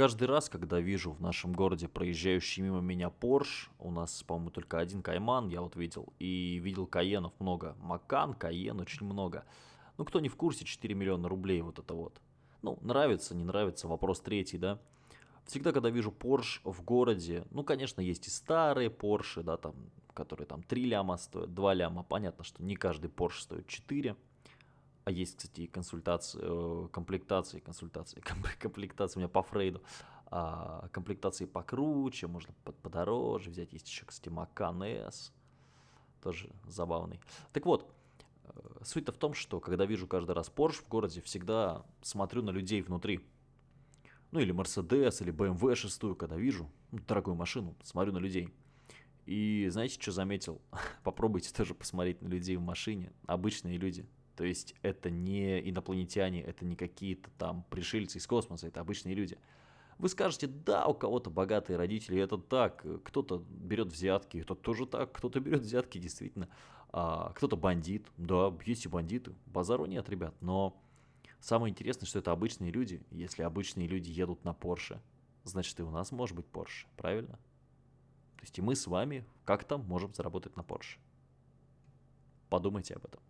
каждый раз, когда вижу в нашем городе проезжающий мимо меня Porsche, у нас, по-моему, только один Кайман, я вот видел, и видел Каенов много. Макан, Каен очень много. Ну, кто не в курсе, 4 миллиона рублей вот это вот. Ну, нравится, не нравится, вопрос третий, да. Всегда, когда вижу Porsche в городе, ну, конечно, есть и старые Porsche, да, там, которые там 3 ляма стоят, 2 ляма. Понятно, что не каждый Porsche стоит 4. А есть, кстати, консультации, э, комплектации, консультации, комплектации у меня по Фрейду. А, комплектации покруче, можно подороже взять. Есть еще, кстати, Macan S, тоже забавный. Так вот, э, суть-то в том, что когда вижу каждый раз Porsche в городе, всегда смотрю на людей внутри. Ну или Mercedes, или BMW шестую, когда вижу, ну, дорогую машину, смотрю на людей. И знаете, что заметил? Попробуйте тоже посмотреть на людей в машине, обычные люди. То есть это не инопланетяне, это не какие-то там пришельцы из космоса, это обычные люди. Вы скажете, да, у кого-то богатые родители, это так, кто-то берет взятки, это тоже так, кто-то берет взятки, действительно, а, кто-то бандит, да, есть и бандиты, базару нет, ребят, но самое интересное, что это обычные люди, если обычные люди едут на Porsche, значит и у нас может быть Porsche, правильно? То есть и мы с вами как-то можем заработать на Porsche. Подумайте об этом.